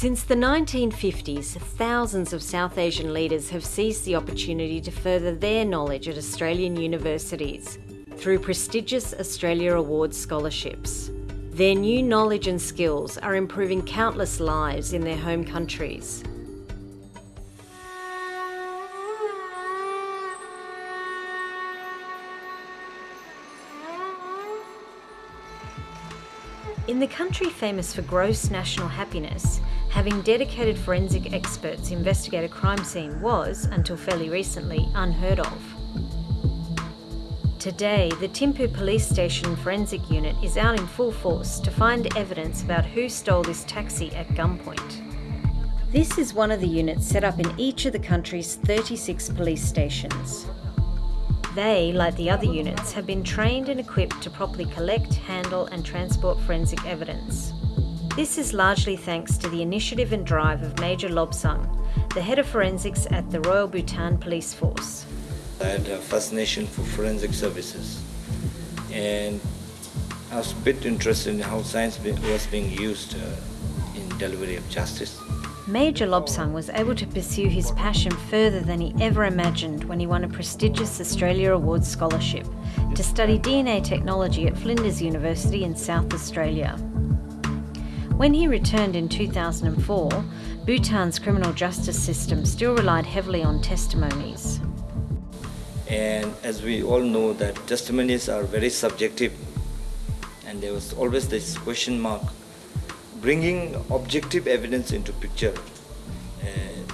Since the 1950s, thousands of South Asian leaders have seized the opportunity to further their knowledge at Australian universities through prestigious Australia Awards scholarships. Their new knowledge and skills are improving countless lives in their home countries. In the country famous for gross national happiness, having dedicated forensic experts investigate a crime scene was, until fairly recently, unheard of. Today, the Thimphu Police Station Forensic Unit is out in full force to find evidence about who stole this taxi at gunpoint. This is one of the units set up in each of the country's 36 police stations. They, like the other units, have been trained and equipped to properly collect, handle and transport forensic evidence. This is largely thanks to the initiative and drive of Major Lobsang, the head of forensics at the Royal Bhutan Police Force. I had a fascination for forensic services and I was a bit interested in how science was being used uh, in delivery of justice. Major Lobsang was able to pursue his passion further than he ever imagined when he won a prestigious Australia Awards scholarship to study DNA technology at Flinders University in South Australia. When he returned in 2004, Bhutan's criminal justice system still relied heavily on testimonies. And as we all know that testimonies are very subjective and there was always this question mark bringing objective evidence into picture uh,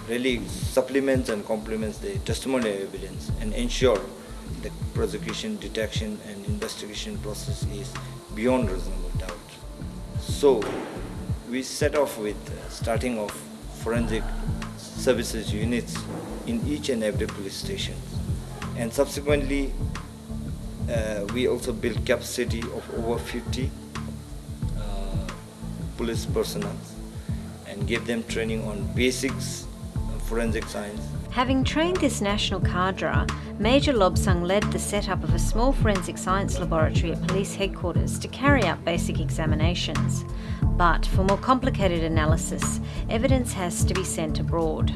really supplements and complements the testimonial evidence and ensure the prosecution, detection and investigation process is beyond reasonable doubt. So we set off with uh, starting off forensic services units in each and every police station. And subsequently uh, we also built capacity of over 50 police personnel and gave them training on basics forensic science. Having trained this national cadre, Major Lobsang led the setup of a small forensic science laboratory at police headquarters to carry out basic examinations. But for more complicated analysis, evidence has to be sent abroad.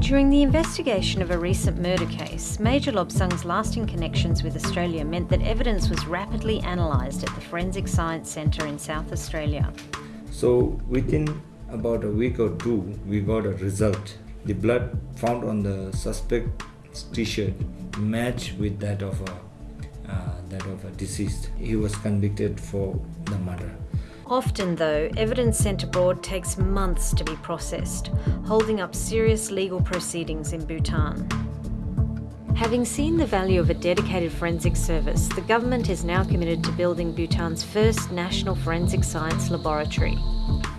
During the investigation of a recent murder case, Major Lobsang's lasting connections with Australia meant that evidence was rapidly analysed at the Forensic Science Centre in South Australia. So within about a week or two, we got a result. The blood found on the suspect's t-shirt matched with that of a, uh, that of a deceased. He was convicted for the murder. Often, though, evidence sent abroad takes months to be processed, holding up serious legal proceedings in Bhutan. Having seen the value of a dedicated forensic service, the government is now committed to building Bhutan's first national forensic science laboratory.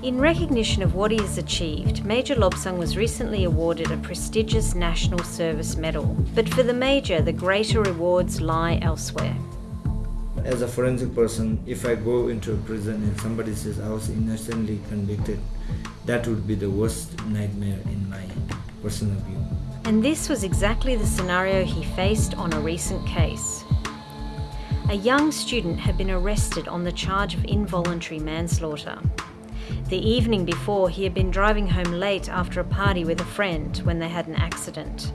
In recognition of what he has achieved, Major Lobsang was recently awarded a prestigious National Service Medal. But for the Major, the greater rewards lie elsewhere as a forensic person, if I go into a prison and somebody says I was innocently convicted, that would be the worst nightmare in my personal view. And this was exactly the scenario he faced on a recent case. A young student had been arrested on the charge of involuntary manslaughter. The evening before, he had been driving home late after a party with a friend when they had an accident.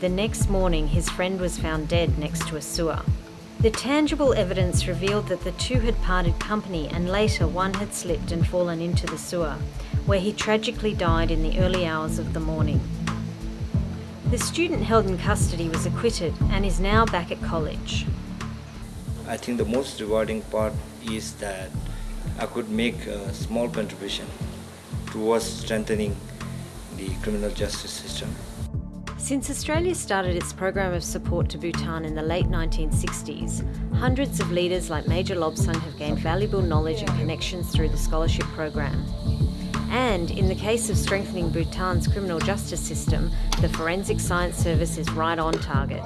The next morning, his friend was found dead next to a sewer. The tangible evidence revealed that the two had parted company and later one had slipped and fallen into the sewer, where he tragically died in the early hours of the morning. The student held in custody was acquitted and is now back at college. I think the most rewarding part is that I could make a small contribution towards strengthening the criminal justice system. Since Australia started its program of support to Bhutan in the late 1960s, hundreds of leaders like Major Lobsang have gained valuable knowledge and connections through the scholarship program. And in the case of strengthening Bhutan's criminal justice system, the Forensic Science Service is right on target.